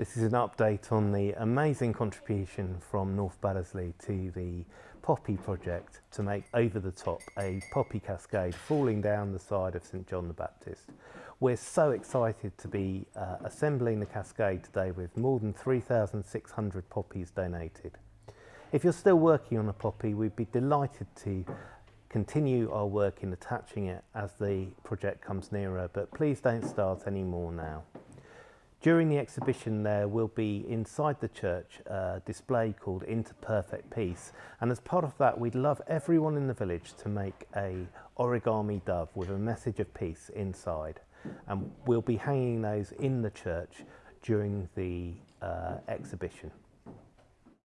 This is an update on the amazing contribution from North Baddesley to the Poppy project to make over the top a poppy cascade falling down the side of St John the Baptist. We're so excited to be uh, assembling the cascade today with more than 3,600 poppies donated. If you're still working on a poppy, we'd be delighted to continue our work in attaching it as the project comes nearer, but please don't start any more now. During the exhibition there will be inside the church a display called Into Perfect Peace and as part of that we'd love everyone in the village to make a origami dove with a message of peace inside and we'll be hanging those in the church during the uh, exhibition.